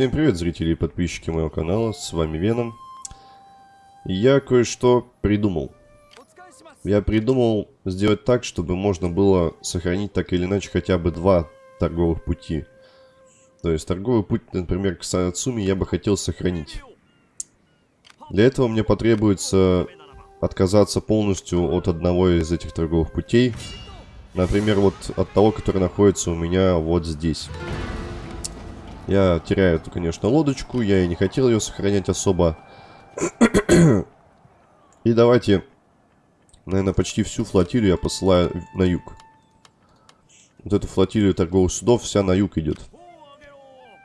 Всем привет, зрители и подписчики моего канала, с вами Веном. Я кое-что придумал. Я придумал сделать так, чтобы можно было сохранить так или иначе хотя бы два торговых пути. То есть торговый путь, например, к Сарацуми я бы хотел сохранить. Для этого мне потребуется отказаться полностью от одного из этих торговых путей. Например, вот от того, который находится у меня вот здесь. Я теряю эту, конечно, лодочку. Я и не хотел ее сохранять особо. и давайте, наверное, почти всю флотилию я посылаю на юг. Вот эту флотилию торговых судов вся на юг идет.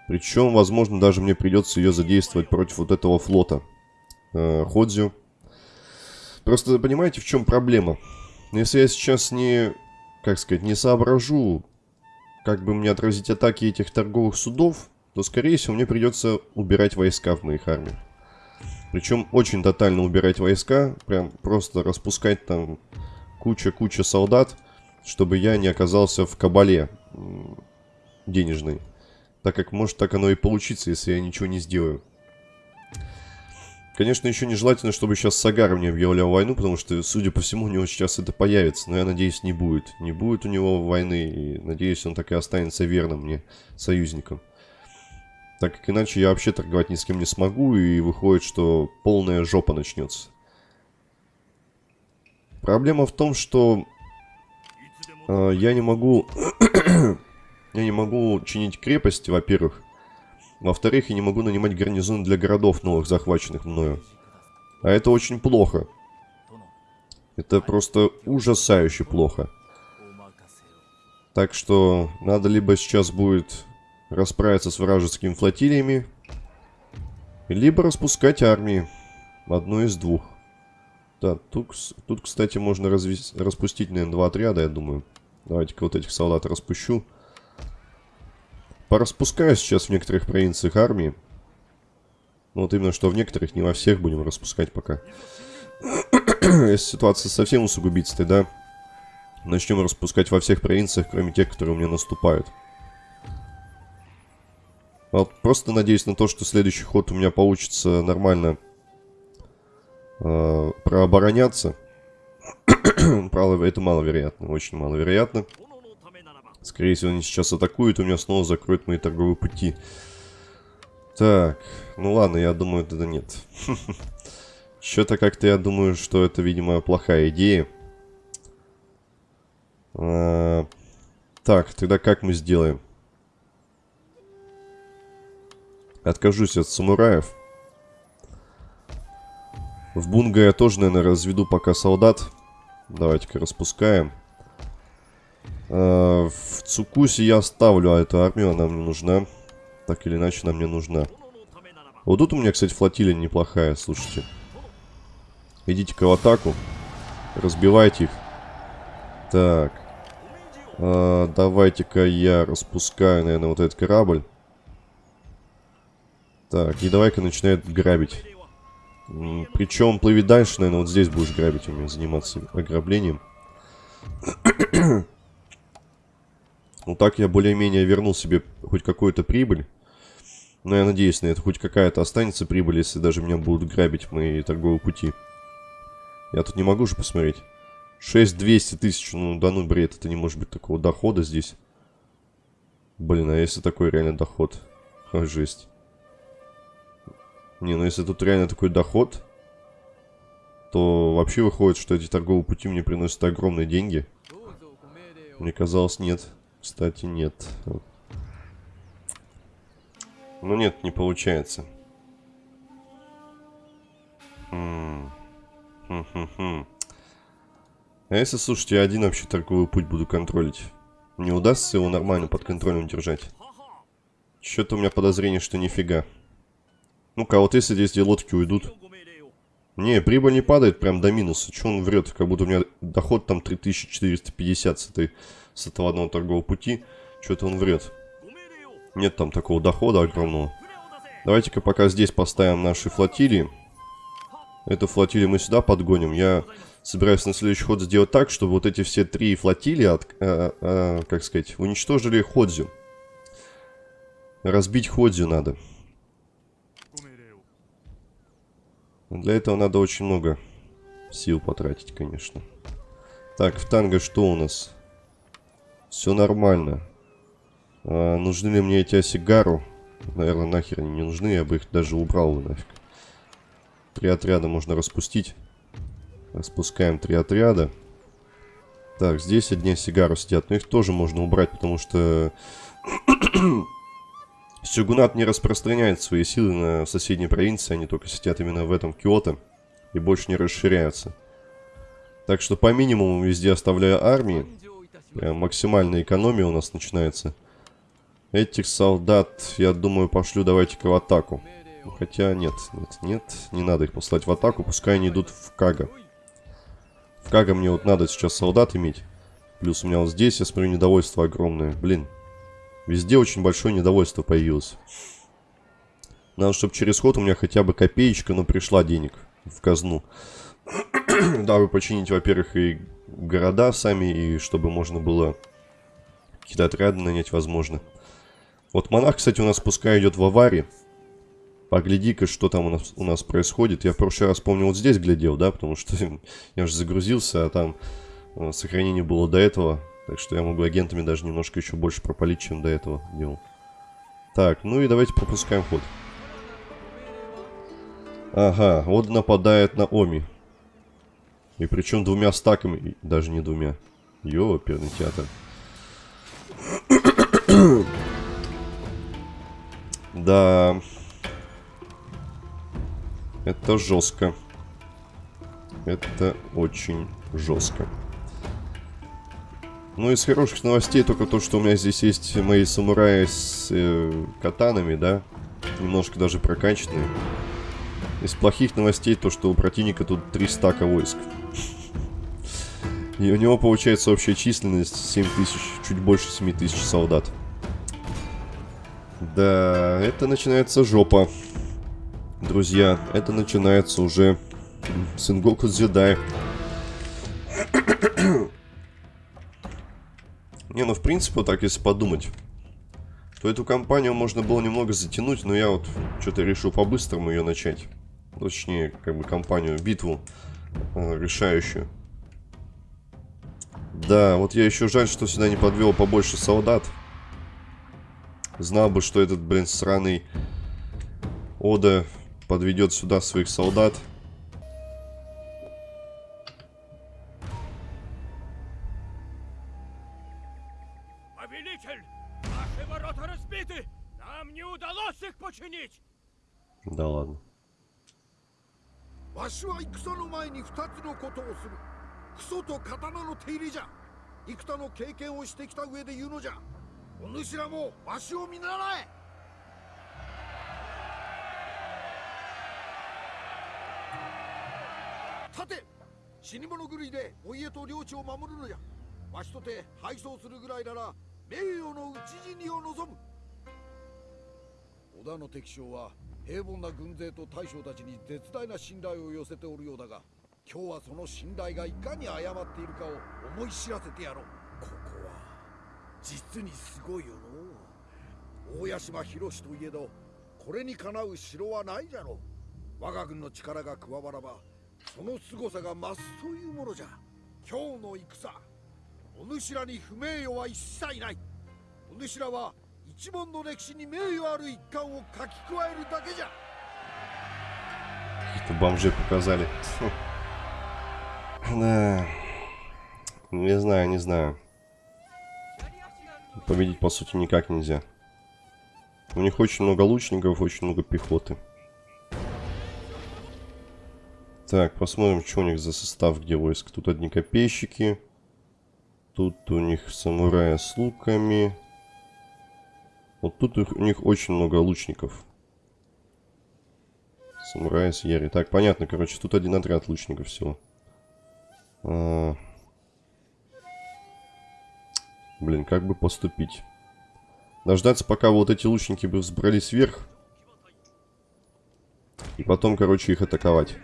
Причем, возможно, даже мне придется ее задействовать против вот этого флота. Э, Ходзю. Просто понимаете, в чем проблема? Если я сейчас не, как сказать, не соображу, как бы мне отразить атаки этих торговых судов, то, скорее всего, мне придется убирать войска в моих армиях. Причем очень тотально убирать войска, прям просто распускать там куча-куча солдат, чтобы я не оказался в кабале денежной. Так как может так оно и получиться, если я ничего не сделаю. Конечно, еще нежелательно, чтобы сейчас Сагар мне объявлял войну, потому что, судя по всему, у него сейчас это появится. Но я надеюсь, не будет. Не будет у него войны, и надеюсь, он так и останется верным мне союзником. Так как иначе я вообще торговать ни с кем не смогу, и выходит, что полная жопа начнется. Проблема в том, что э, я не могу... я не могу чинить крепости, во-первых. Во-вторых, я не могу нанимать гарнизон для городов новых, захваченных мною. А это очень плохо. Это просто ужасающе плохо. Так что надо либо сейчас будет расправиться с вражескими флотилиями, либо распускать армии. Одну из двух. Да, тут, тут кстати, можно развес... распустить, наверное, два отряда, я думаю. Давайте-ка вот этих солдат распущу. Пораспускаю сейчас в некоторых провинциях армии. Ну, вот именно, что в некоторых, не во всех будем распускать пока. Если ситуация совсем усугубится, тогда начнем распускать во всех провинциях, кроме тех, которые у меня наступают. Вот просто надеюсь на то, что следующий ход у меня получится нормально э, прообороняться. Правда, это маловероятно, очень маловероятно. Скорее всего, они сейчас атакуют, у меня снова закроют мои торговые пути. Так, ну ладно, я думаю, это нет. Что-то как-то я думаю, что это, видимо, плохая идея. А, так, тогда как мы сделаем? Откажусь от самураев. В Бунга я тоже, наверное, разведу пока солдат. Давайте-ка распускаем. А, в Цукусе я оставлю эту армию, она мне нужна. Так или иначе, она мне нужна. Вот тут у меня, кстати, флотилия неплохая, слушайте. Идите-ка в атаку. Разбивайте их. Так. А, Давайте-ка я распускаю, наверное, вот этот корабль. Так, и давай-ка начинает грабить. Причем плыви дальше, наверное, вот здесь будешь грабить у меня, заниматься ограблением. Ну так я более-менее вернул себе хоть какую-то прибыль. Но я надеюсь на это, хоть какая-то останется прибыль, если даже меня будут грабить мои торговые пути. Я тут не могу же посмотреть. 6200 тысяч, ну да ну бред, это не может быть такого дохода здесь. Блин, а если такой реально доход? Ха, жесть. Не, ну если тут реально такой доход, то вообще выходит, что эти торговые пути мне приносят огромные деньги. Мне казалось, нет. Кстати, нет. Ну нет, не получается. Хм. Хм -хм -хм. А если, слушайте, я один вообще торговый путь буду контролить? Не удастся его нормально под контролем держать? Что-то у меня подозрение, что нифига. Ну-ка, вот если здесь лодки уйдут. Не, прибыль не падает прям до минуса. Че он врет? Как будто у меня доход там 3450 с, этой, с этого одного торгового пути. Что-то он врет. Нет там такого дохода огромного. Давайте-ка пока здесь поставим наши флотилии. Эту флотилию мы сюда подгоним. Я собираюсь на следующий ход сделать так, чтобы вот эти все три флотилии, от, э, э, как сказать, уничтожили Ходзю. Разбить Ходзю надо. Для этого надо очень много сил потратить, конечно. Так, в танго что у нас? Все нормально. А, нужны ли мне эти осигару? Наверное, нахер они не нужны, я бы их даже убрал нафиг. Три отряда можно распустить. Распускаем три отряда. Так, здесь одни сигару сидят, но их тоже можно убрать, потому что Сюгунат не распространяет свои силы на соседние провинции, они только сидят именно в этом Киото и больше не расширяются. Так что по минимуму везде оставляю армии. Прям максимальная экономия у нас начинается. Этих солдат, я думаю, пошлю давайте-ка в атаку. Хотя нет, нет, нет, не надо их послать в атаку, пускай они идут в Кага. В Кага мне вот надо сейчас солдат иметь. Плюс у меня вот здесь, я смотрю, недовольство огромное. Блин, везде очень большое недовольство появилось. Надо, чтобы через ход у меня хотя бы копеечка, но пришла денег в казну. Дабы починить, во-первых, и города сами, и чтобы можно было какие-то отряды нанять, возможно. Вот монах, кстати, у нас пускай идет в аварии. Погляди-ка, что там у нас, у нас происходит. Я в прошлый раз, помню, вот здесь глядел, да, потому что я уже загрузился, а там э, сохранение было до этого. Так что я могу агентами даже немножко еще больше пропалить, чем до этого делал. Так, ну и давайте пропускаем ход. Ага, вот нападает на Оми. И причем двумя стаками, даже не двумя. Йо, оперный театр. да. Это жестко. Это очень жестко. Ну, из хороших новостей только то, что у меня здесь есть мои самураи с э, катанами, да? Немножко даже прокачанные. Из плохих новостей то, что у противника тут 3 стака войск. И у него получается общая численность 7 тысяч, чуть больше 7 тысяч солдат. Да, это начинается жопа. Друзья, это начинается уже Сенгоку Дзюдай. Не, ну в принципе, вот так если подумать, то эту кампанию можно было немного затянуть, но я вот что-то решил по-быстрому ее начать. Точнее, как бы кампанию, битву э, решающую. Да, вот я еще жаль, что сюда не подвел побольше солдат. Знал бы, что этот, блин, сраный Ода подведет сюда своих солдат. Повелитель, наши ворота разбиты! Нам не удалось их починить! Да ладно. わしは戦の前に二つのことをする。クソと刀の手入れじゃ。幾多の経験をしてきた上で言うのじゃ。お主らもわしを見習え。立て死に物狂いでお家と領地を守るのじゃ。わしとて敗走するぐらいなら名誉の討ち死にを望む。織田の敵将は平凡な軍勢と大将たちに絶大な信頼を寄せておるようだが今日はその信頼がいかに誤っているかを思い知らせてやろう。ここは実にすごいよの大屋島博といえどこれにかなう城はないじゃろう。我が軍の力が加わらばその凄さが増すというものじゃ。今日の戦お主らに不名誉は一切ない。お主らは一門の歴史に名誉ある一環を書き加えるだけじゃ Каких-то бомжей показали. Да. Не знаю, не знаю. Победить, по сути, никак нельзя. У них очень много лучников, очень много пехоты. Так, посмотрим, что у них за состав, где войск. Тут одни копейщики. Тут у них самураи с луками. Вот тут у них очень много лучников. Самураи с Яри. Так, понятно, короче, тут один отряд лучников всего. А... Блин, как бы поступить? Дождаться, пока вот эти лучники бы взбрались вверх. И потом, короче, их атаковать.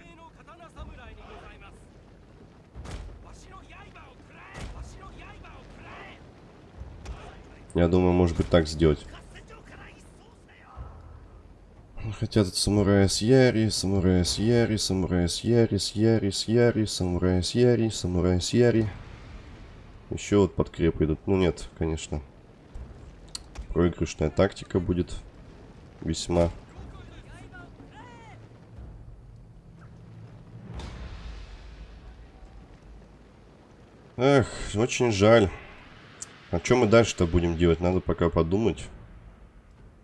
Я думаю, может быть так сделать. Хотя тут самурая с Яри, самурая с Яри, самурая с Яри, с Яри, с Яри, самурая с Яри, самурая с Яри. Еще вот подкреп идут. Ну нет, конечно. Проигрышная тактика будет весьма. Эх, очень жаль. А что мы дальше-то будем делать? Надо пока подумать.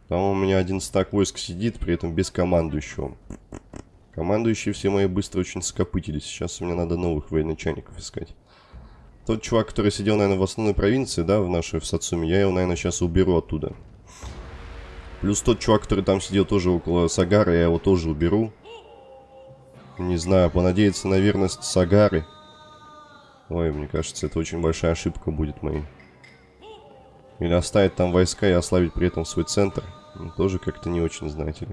Там у меня один стак войск сидит, при этом без командующего. Командующие все мои быстро очень скопытились. Сейчас мне надо новых военачальников искать. Тот чувак, который сидел, наверное, в основной провинции, да, в нашей, в Сацуме, я его, наверное, сейчас уберу оттуда. Плюс тот чувак, который там сидел тоже около Сагары, я его тоже уберу. Не знаю, понадеяться на верность Сагары. Ой, мне кажется, это очень большая ошибка будет моей. Или оставить там войска и ослабить при этом свой центр. Тоже как-то не очень, знаете ли.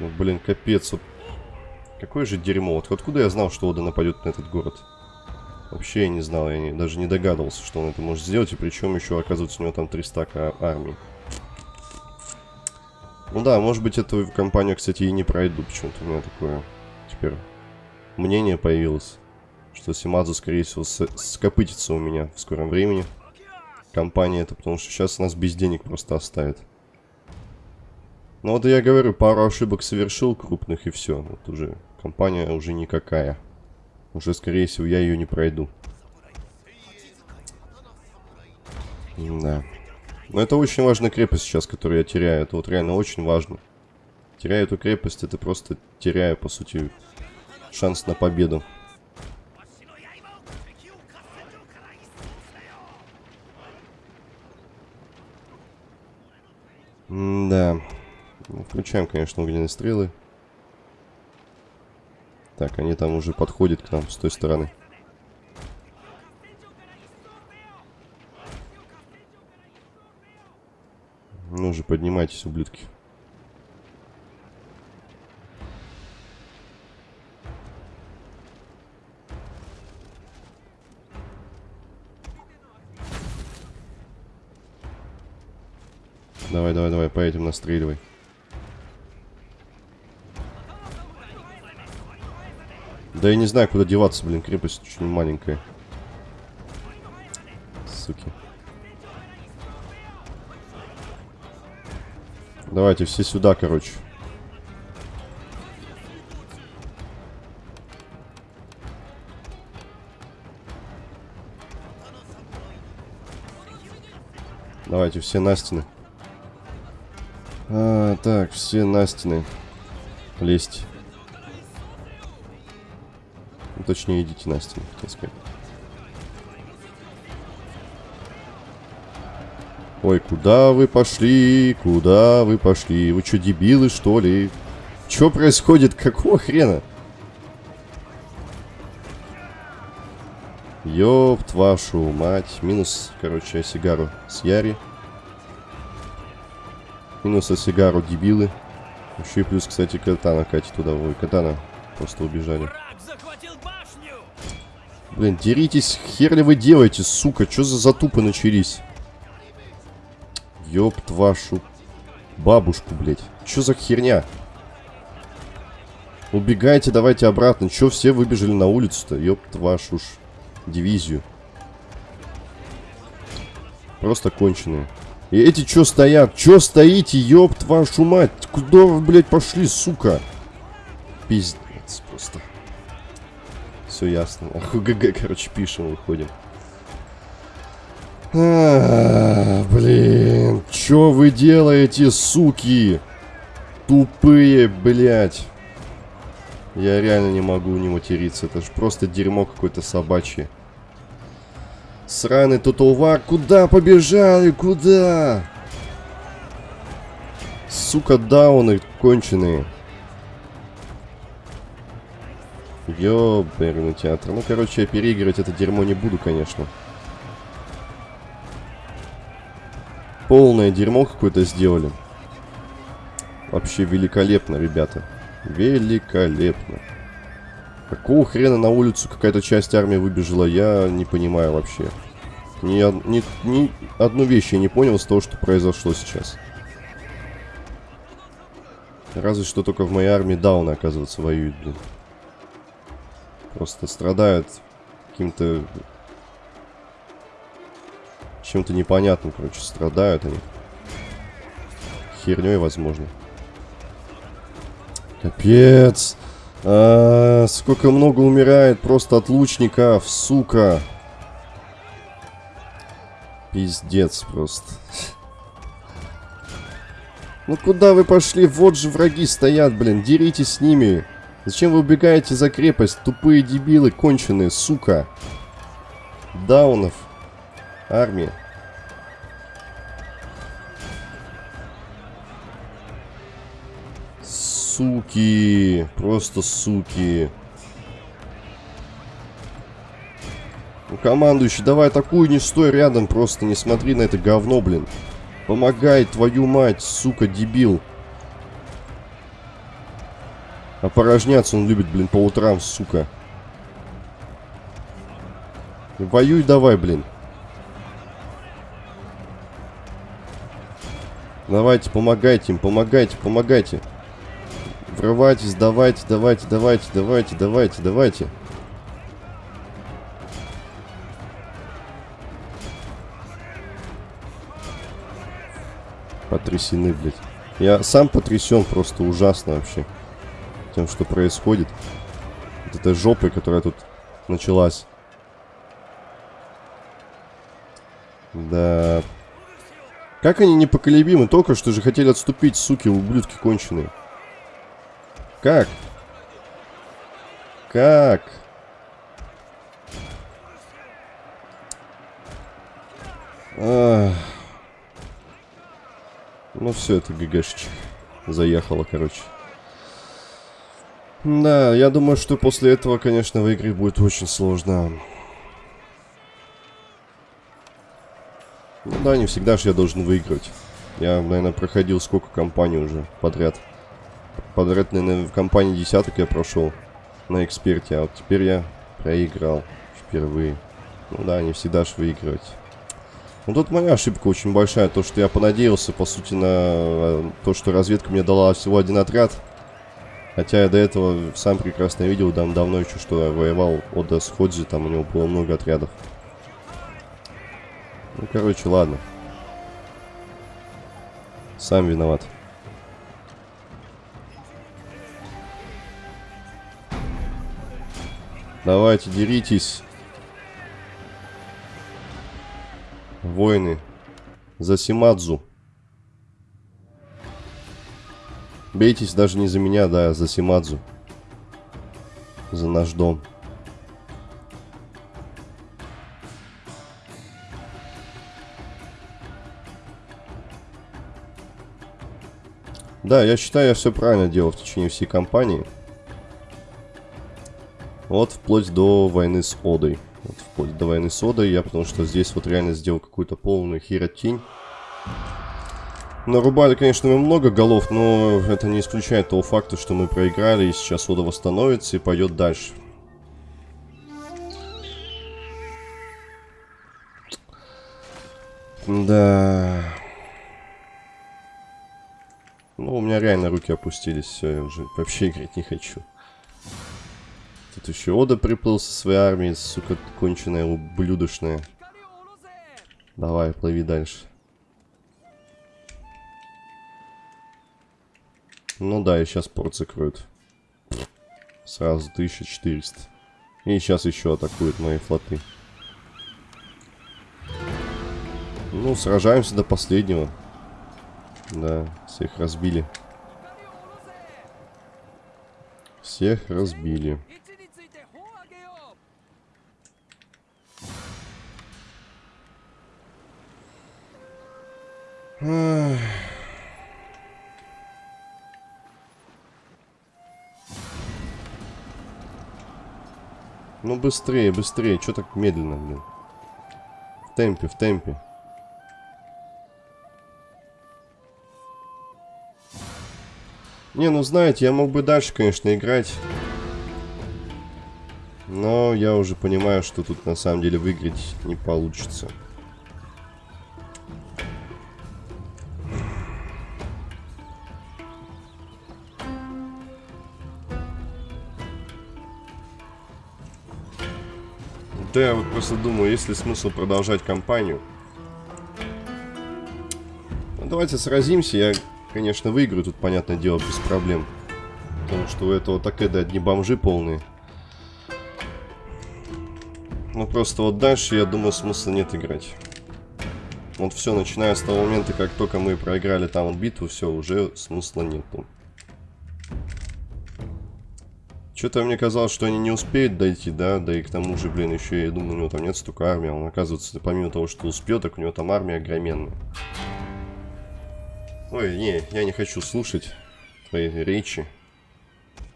Ну, блин, капец. Вот. Какое же дерьмо. Вот откуда я знал, что Ода нападет на этот город? Вообще я не знал, я не, даже не догадывался, что он это может сделать. И причем еще, оказывается, у него там 300 а армии. Ну да, может быть, эту компанию, кстати, и не пройду. Почему-то у меня такое теперь мнение появилось. Что Симадзу, скорее всего, скопытится у меня в скором времени компания это, потому что сейчас нас без денег просто оставит. Ну вот я говорю, пару ошибок совершил крупных и все. Вот уже компания уже никакая. Уже, скорее всего, я ее не пройду. Да. Но это очень важная крепость сейчас, которую я теряю. Это вот реально очень важно. Теряю эту крепость, это просто теряю, по сути, шанс на победу. Да. Включаем, конечно, огненные стрелы. Так, они там уже подходят к нам с той стороны. Ну же, поднимайтесь, ублюдки. Давай, давай, давай, поедем, настреливай. Да я не знаю, куда деваться, блин, крепость очень маленькая. Суки. Давайте все сюда, короче. Давайте все на стены. Так, все на стены. Лезть. Ну, точнее, идите на стену, хотел сказать. Ой, куда вы пошли? Куда вы пошли? Вы что, дебилы, что ли? Что происходит? Какого хрена? Ёпт вашу мать. Минус, короче, сигару с Яри. Минус сигару дебилы. Еще и плюс, кстати, катана катит туда. Ой, катана просто убежали. Блин, деритесь, хер ли вы делаете, сука? Что за затупы начались? Ёпт вашу бабушку, блядь. Что за херня? Убегайте, давайте обратно. Чё все выбежали на улицу-то? Ёпт вашу ж дивизию. Просто конченые. И эти чё стоят? Чё стоите, ёпт вашу мать? Куда вы, блядь, пошли, сука? Пиздец просто. Все ясно. ГГ, короче, пишем, выходим. А, блин, чё вы делаете, суки? Тупые, блядь. Я реально не могу не материться. Это же просто дерьмо какое-то собачье. Сраный Тоталвар, куда побежали, куда? Сука, дауны конченые. Ёберный театр. Ну, короче, я переигрывать это дерьмо не буду, конечно. Полное дерьмо какое-то сделали. Вообще великолепно, ребята. Великолепно. Какого хрена на улицу какая-то часть армии выбежала, я не понимаю вообще. Ни, ни, ни одну вещь я не понял из того, что произошло сейчас. Разве что только в моей армии дауны, оказывается, воюют, блин. Просто страдают каким-то... Чем-то непонятным, короче, страдают они. Херней, возможно. Капец. А, сколько много умирает просто от лучников, сука. Пиздец просто. Ну куда вы пошли? Вот же враги стоят, блин. Деритесь с ними. Зачем вы убегаете за крепость? Тупые дебилы, конченые, сука. Даунов. Армия. Суки. Просто суки. Ну, командующий, давай атакуй, не стой рядом, просто не смотри на это говно, блин. Помогай, твою мать, сука, дебил. Опорожняться он любит, блин, по утрам, сука. Воюй давай, блин. Давайте, помогайте им, помогайте, помогайте. Врывайтесь, давайте, давайте, давайте, давайте, давайте, давайте. Потрясены, блядь. Я сам потрясен просто ужасно вообще. Тем, что происходит. Вот этой жопой, которая тут началась. Да. Как они непоколебимы? Только что же хотели отступить, суки, ублюдки конченые. Как? Как? Ах. Ну все, это ГГшечек. Заехало, короче. Да, я думаю, что после этого, конечно, выиграть будет очень сложно. Ну да, не всегда же я должен выиграть. Я, наверное, проходил сколько компаний уже подряд. Подряд, наверное, в компании десяток я прошел на эксперте, а вот теперь я проиграл впервые. Ну да, не всегда же выигрывать. Ну тут моя ошибка очень большая, то что я понадеялся, по сути, на э, то, что разведка мне дала всего один отряд. Хотя я до этого сам прекрасно видел, дав давно еще, что я воевал Ода с там у него было много отрядов. Ну, короче, ладно. Сам виноват. Давайте, деритесь. Воины. За Симадзу. Бейтесь даже не за меня, да, а за Симадзу. За наш дом. Да, я считаю, я все правильно делал в течение всей кампании. Вот вплоть до войны с Одой. Вот вплоть до войны с Одой я, потому что здесь вот реально сделал какую-то полную херотень. Нарубали, конечно, мы много голов, но это не исключает того факта, что мы проиграли, и сейчас Ода восстановится и пойдет дальше. Да. Ну, у меня реально руки опустились, все, я уже вообще играть не хочу. Тут еще Ода приплыл со своей армией, сука, конченая, ублюдочная. Давай, плыви дальше. Ну да, и сейчас порт закроют. Сразу 1400. И сейчас еще атакуют мои флоты. Ну, сражаемся до последнего. Да, всех разбили. Всех разбили. Ну быстрее, быстрее. Что так медленно, блин? В темпе, в темпе. Не, ну знаете, я мог бы дальше, конечно, играть. Но я уже понимаю, что тут на самом деле выиграть не получится. Да я вот просто думаю, есть ли смысл продолжать кампанию. Ну, давайте сразимся. Я, конечно, выиграю тут, понятное дело, без проблем. Потому что у этого так это одни бомжи полные. Ну просто вот дальше, я думаю, смысла нет играть. Вот все, начиная с того момента, как только мы проиграли там битву, все, уже смысла нету. Что-то мне казалось, что они не успеют дойти, да, да и к тому же, блин, еще я думаю, у него там нет столько армии, а он оказывается, помимо того, что успел, так у него там армия огроменная. Ой, не, я не хочу слушать твои речи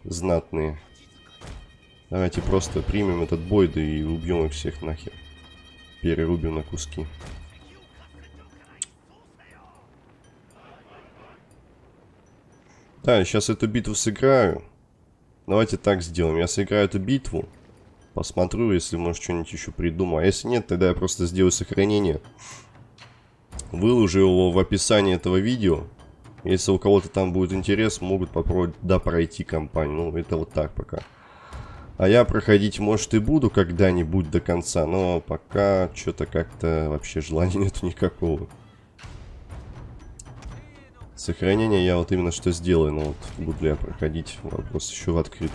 знатные. Давайте просто примем этот бой, да и убьем их всех нахер. Перерубим на куски. Да, сейчас эту битву сыграю. Давайте так сделаем. Я сыграю эту битву. Посмотрю, если, может, что-нибудь еще придумаю. А если нет, тогда я просто сделаю сохранение. Выложу его в описании этого видео. Если у кого-то там будет интерес, могут попробовать, да, пройти кампанию. Ну, это вот так пока. А я проходить, может, и буду когда-нибудь до конца, но пока что-то как-то вообще желания нету никакого. Сохранение я вот именно что сделаю, но вот буду ли я проходить, вопрос еще открыт.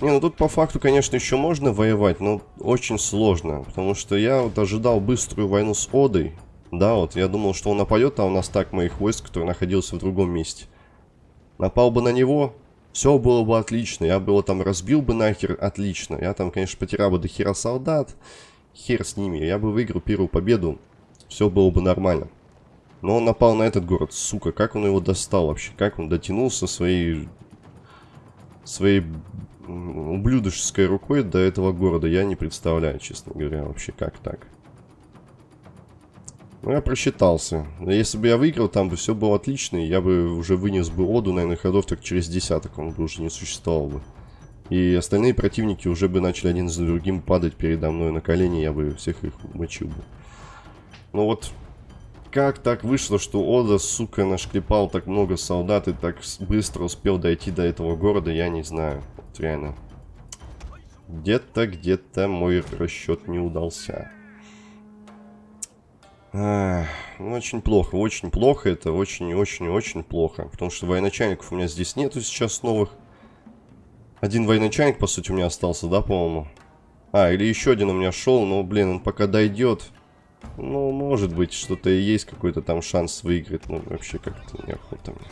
Не, ну тут по факту, конечно, еще можно воевать, но очень сложно, потому что я вот ожидал быструю войну с Одой. Да, вот я думал, что он нападет, а у нас так моих войск, который находился в другом месте. Напал бы на него, все было бы отлично, я бы его там разбил бы нахер, отлично. Я там, конечно, потерял бы до хера солдат, хер с ними, я бы выиграл первую победу, все было бы нормально. Но он напал на этот город, сука, как он его достал вообще? Как он дотянулся своей... Своей ублюдоческой рукой до этого города, я не представляю, честно говоря, вообще как так. Ну, я просчитался. Если бы я выиграл, там бы все было отлично, и я бы уже вынес бы Оду, наверное, ходов так через десяток, он бы уже не существовал бы. И остальные противники уже бы начали один за другим падать передо мной на колени, я бы всех их мочил бы. Ну вот, как так вышло, что Ода, сука, нашклепал так много солдат и так быстро успел дойти до этого города, я не знаю. Вот реально. Где-то, где-то мой расчет не удался. Ну, очень плохо, очень плохо это, очень-очень-очень плохо. Потому что военачальников у меня здесь нету сейчас новых. Один военачальник, по сути, у меня остался, да, по-моему? А, или еще один у меня шел, но, блин, он пока дойдет. Ну, может быть, что-то и есть какой-то там шанс выиграть. Ну, вообще как-то неохота мне.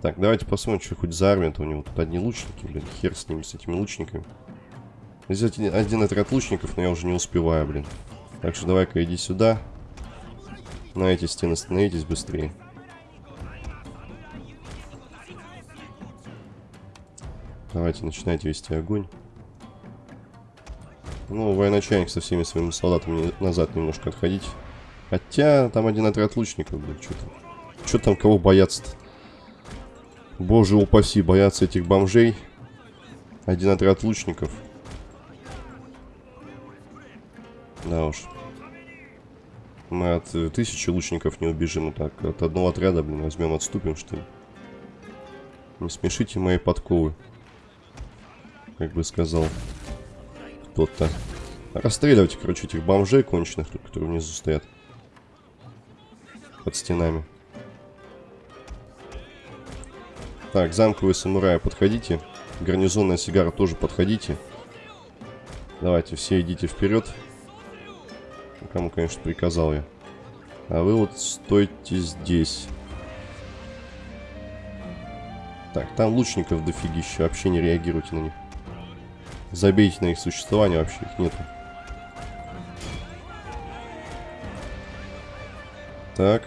Так, давайте посмотрим, что хоть за армия-то у него. Тут одни лучники, блин. Хер с ними, с этими лучниками. Здесь один отряд лучников, но я уже не успеваю, блин. Так что давай-ка иди сюда. На эти стены становитесь быстрее. Давайте, начинайте вести огонь. Ну, военачальник со всеми своими солдатами назад немножко отходить. Хотя, там один отряд лучников, блин, что там? Что там, кого бояться-то? Боже упаси, боятся этих бомжей. Один отряд лучников. Да уж. Мы от э, тысячи лучников не убежим. Так, от одного отряда, блин, возьмем, отступим, что ли. Не смешите мои подковы. Как бы сказал кто-то. Расстреливайте, короче, этих бомжей конченых, которые внизу стоят. Под стенами. Так, замковые самураи, подходите. Гарнизонная сигара тоже подходите. Давайте, все идите вперед. Кому, конечно, приказал я. А вы вот стойте здесь. Так, там лучников дофигища. Вообще не реагируйте на них. Забейте на их существование, вообще их нету. Так.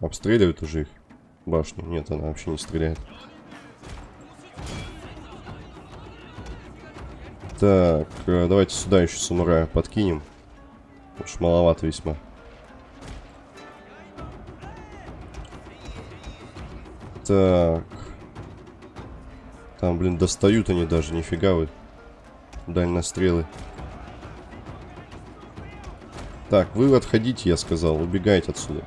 Обстреливают уже их башню. Нет, она вообще не стреляет. Так, э, давайте сюда еще самурая подкинем. Уж маловато весьма. Так. Там, блин, достают они даже, нифига вы. Дальнострелы. Так, вы отходите, я сказал, убегайте отсюда.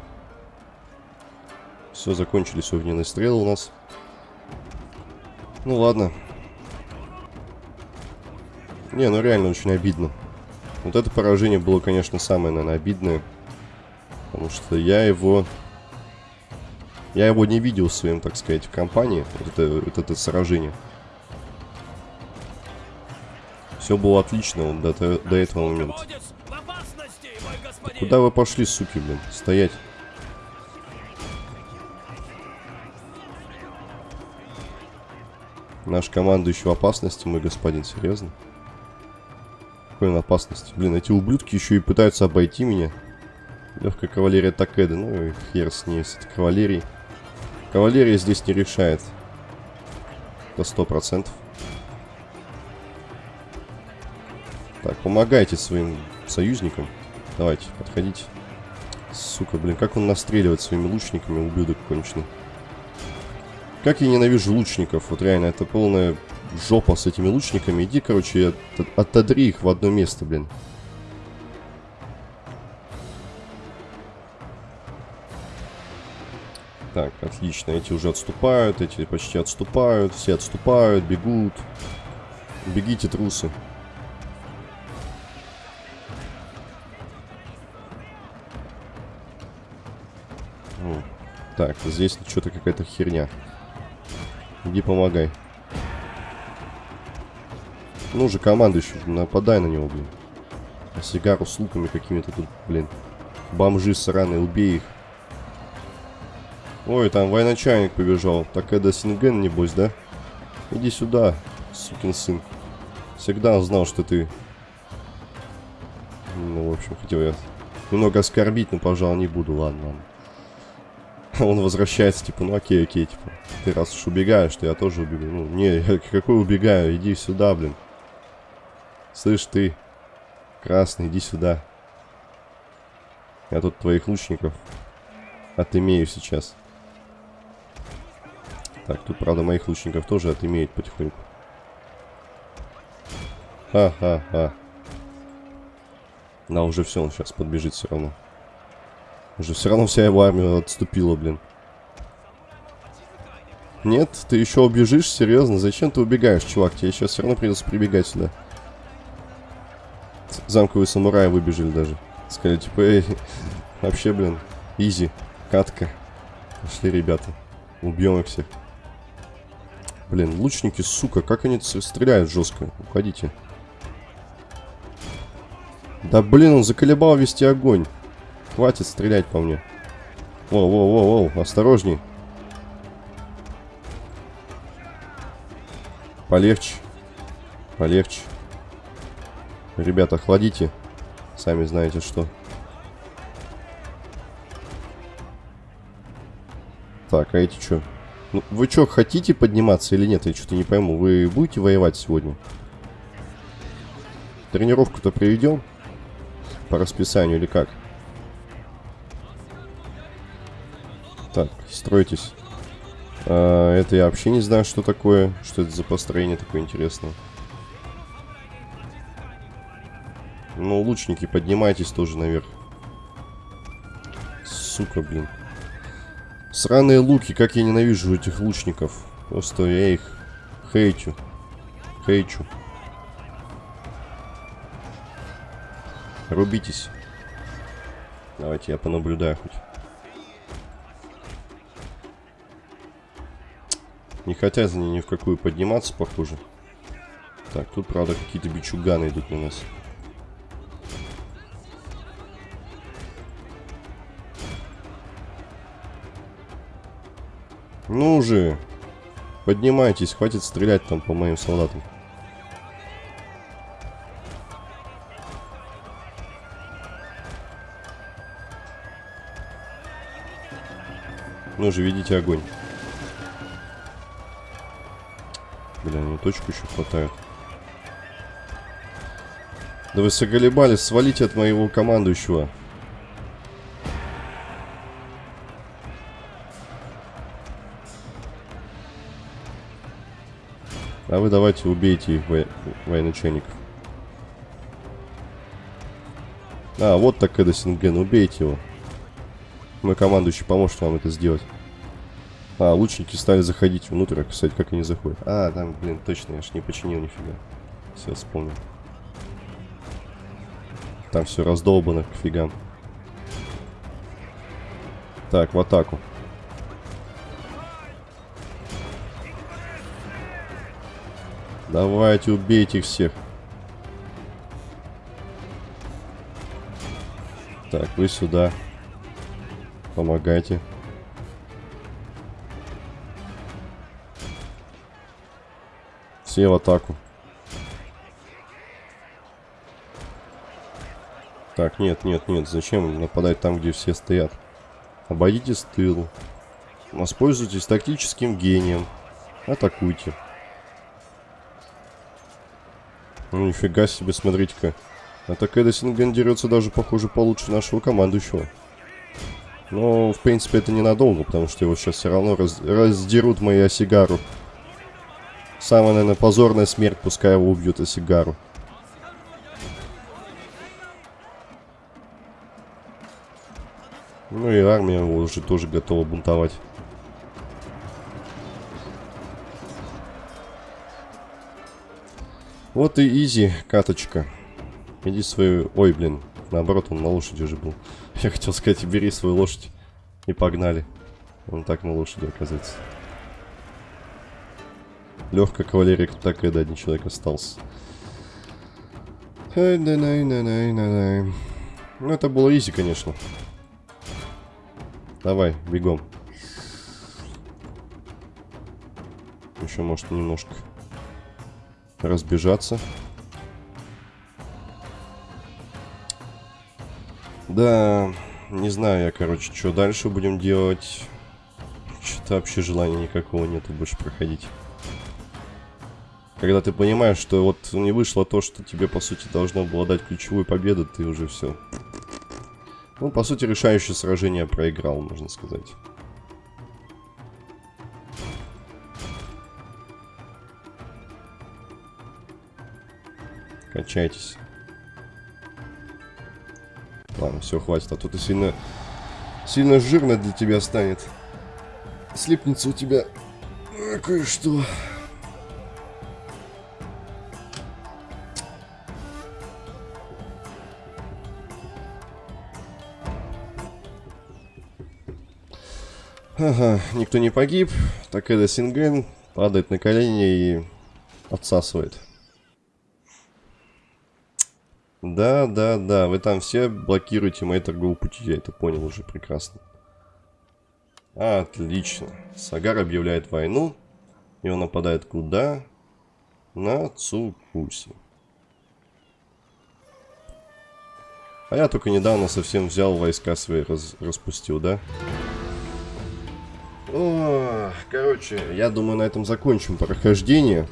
Все, закончились огненные стрелы у нас. Ну ладно. Не, ну реально очень обидно. Вот это поражение было, конечно, самое, наверное, обидное. Потому что я его... Я его не видел в своем, так сказать, в компании. Вот это, вот это сражение. Все было отлично вот до, до, этого момента. Куда вы пошли, суки, блин? Стоять. Наш командующий в опасности, мой господин, серьезно? Какой он опасности? Блин, эти ублюдки еще и пытаются обойти меня. Легкая кавалерия Такеда. Ну и хер с ней, с этой кавалерией. Кавалерия здесь не решает. Сто процентов. Так, помогайте своим союзникам. Давайте, подходите. Сука, блин, как он настреливает своими лучниками, ублюдок конченый. Как я ненавижу лучников, вот реально, это полная жопа с этими лучниками. Иди, короче, от- отодри их в одно место, блин. Так, отлично, эти уже отступают, эти почти отступают, все отступают, бегут. Бегите, трусы. Так, здесь что-то какая-то херня. Иди помогай. Ну же, командующий, нападай на него, блин. А сигару с луками какими-то тут, блин. Бомжи сраные, убей их. Ой, там военачальник побежал. Так это Синген, небось, да? Иди сюда, сукин сын. Всегда знал, что ты... Ну, в общем, хотел я немного оскорбить, но, пожалуй, не буду. Ладно. Он возвращается, типа, ну окей, окей, типа. Ты раз уж убегаешь, то я тоже убегу. Ну, не, какой убегаю? Иди сюда, блин. Слышь, ты, красный, иди сюда. Я тут твоих лучников отымею сейчас. Так, тут, правда, моих лучников тоже отымеют потихоньку. Ха-ха-ха. Да, уже все, он сейчас подбежит все равно. Уже все равно вся его армия отступила, блин. Нет, ты еще убежишь? Серьезно? Зачем ты убегаешь, чувак? Тебе сейчас все равно придется прибегать сюда. Замковые самураи выбежали даже. Сказали, типа, эй, вообще, блин, изи, катка. Пошли, ребята. Убьем их всех. Блин, лучники, сука, как они стреляют жестко. Уходите. Да блин, он заколебал вести огонь. Хватит стрелять по мне. Воу-воу-воу-воу, осторожней. Полегче. Полегче. Ребята, охладите. Сами знаете что. Так, а эти что? Ну, вы что, хотите подниматься или нет? Я что-то не пойму. Вы будете воевать сегодня? Тренировку-то проведем? По расписанию или как? Так, стройтесь. А, это я вообще не знаю, что такое. Что это за построение такое интересное. Ну, лучники, поднимайтесь тоже наверх. Сука, блин. Сраные луки, как я ненавижу этих лучников. Просто я их хейчу. Хейчу. Рубитесь. Давайте я понаблюдаю хоть. Не хотят они ни в какую подниматься, похоже. Так, тут, правда, какие-то бичуганы идут на нас. Ну уже. Поднимайтесь, хватит стрелять там по моим солдатам. Ну же, ведите огонь. Бля, мне точку еще хватает. Да вы соголебали, свалите от моего командующего. А вы давайте убейте их, во... военачальников. А, вот так это Синген, убейте его. Мой командующий поможет вам это сделать. А, лучники стали заходить внутрь, а, кстати, как они заходят. А, там, блин, точно, я ж не починил нифига. Все, вспомнил. Там все раздолбано к фигам. Так, в атаку. Давайте, убейте их всех. Так, вы сюда. Помогайте. Все в атаку. Так, нет, нет, нет. Зачем нападать там, где все стоят? Обойдите с тылу. Воспользуйтесь тактическим гением. Атакуйте. Ну, нифига себе, смотрите-ка. А Такеда Синген дерется даже, похоже, получше нашего командующего. Но, в принципе, это ненадолго, потому что его сейчас все равно раз раздерут мои Осигару. Самая, наверное, позорная смерть, пускай его убьют Осигару. Ну и армия уже тоже готова бунтовать. Вот и изи, каточка. Иди свою... Ой, блин. Наоборот, он на лошади уже был. Я хотел сказать, бери свою лошадь. И погнали. Он так на лошади оказывается. Легкая кавалерия, так и один человек остался. Ну, это было изи, конечно. Давай, бегом. Еще, может, немножко разбежаться. Да, не знаю я, короче, что дальше будем делать. Что-то вообще желания никакого нету больше проходить. Когда ты понимаешь, что вот не вышло то, что тебе, по сути, должно было дать ключевую победу, ты уже все. Ну, по сути, решающее сражение проиграл, можно сказать. Качайтесь. Ладно, все, хватит, а то ты сильно... Сильно жирно для тебя станет. Слипнется у тебя кое-что. Ага, никто не погиб. Так это Синген падает на колени и отсасывает. Да, да, да, вы там все блокируете мои торговые пути, я это понял уже прекрасно. Отлично. Сагар объявляет войну. И он нападает куда? На Цукуси. А я только недавно совсем взял войска свои, раз, распустил, да? О, короче, я думаю, на этом закончим прохождение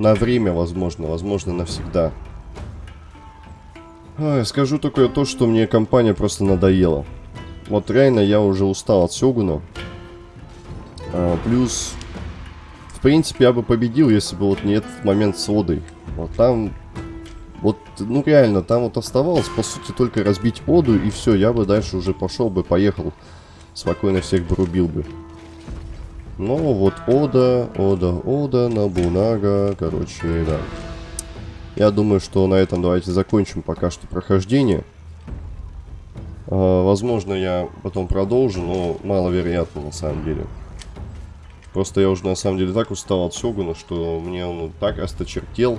на время, возможно, возможно, навсегда. Ой, скажу только то, что мне компания просто надоела. Вот реально я уже устал от Сёгуна. А, плюс, в принципе, я бы победил, если бы вот не этот момент с Одой. Вот там, вот, ну реально, там вот оставалось, по сути, только разбить Оду, и все, я бы дальше уже пошел бы, поехал, спокойно всех бы рубил бы. Ну, вот Ода, Ода, Ода, Набунага, короче, да. Я думаю, что на этом давайте закончим пока что прохождение. А, возможно, я потом продолжу, но маловероятно на самом деле. Просто я уже на самом деле так устал от Сёгуна, что мне он так осточертел,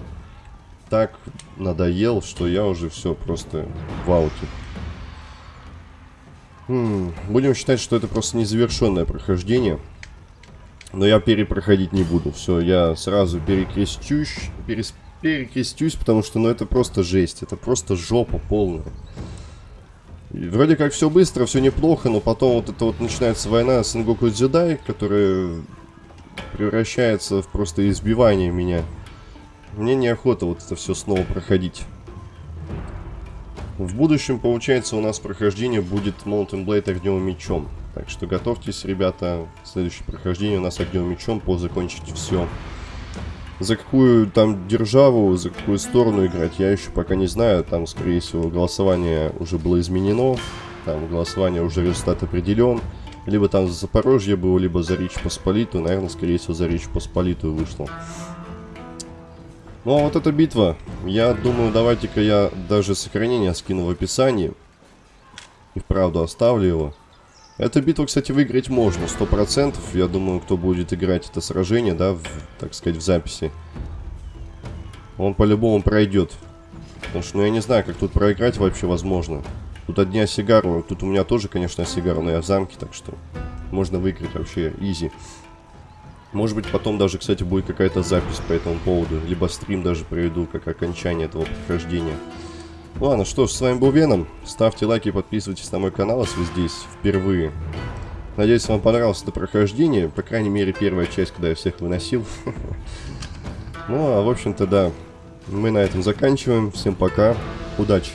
так надоел, что я уже все просто в ауте. Хм, будем считать, что это просто незавершенное прохождение. Но я перепроходить не буду. Все, я сразу перекрестюсь, перес, перекрестюсь, потому что, ну, это просто жесть. Это просто жопа полная. И вроде как все быстро, все неплохо, но потом вот это вот начинается война с Ингоку Дзюдай, которая превращается в просто избивание меня. Мне неохота вот это все снова проходить. В будущем, получается, у нас прохождение будет Mountain Blade огневым мечом. Так что готовьтесь, ребята. Следующее прохождение у нас огнем мечом по закончить все. За какую там державу, за какую сторону играть, я еще пока не знаю. Там, скорее всего, голосование уже было изменено. Там голосование уже результат определен. Либо там за Запорожье было, либо за Речь Посполитую. Наверное, скорее всего, за Речь Посполитую вышло. Ну, а вот эта битва. Я думаю, давайте-ка я даже сохранение скину в описании. И вправду оставлю его. Эту битву, кстати, выиграть можно, сто процентов. Я думаю, кто будет играть это сражение, да, в, так сказать, в записи. Он по-любому пройдет. Потому что, ну, я не знаю, как тут проиграть вообще возможно. Тут одни осигару. Тут у меня тоже, конечно, осигар, но я в замке, так что можно выиграть вообще изи. Может быть, потом даже, кстати, будет какая-то запись по этому поводу. Либо стрим даже проведу, как окончание этого прохождения. Ладно, что ж, с вами был Веном. Ставьте лайки подписывайтесь на мой канал, если здесь впервые. Надеюсь, вам понравилось это прохождение. По крайней мере, первая часть, когда я всех выносил. Ну, а в общем-то, да. Мы на этом заканчиваем. Всем пока. Удачи.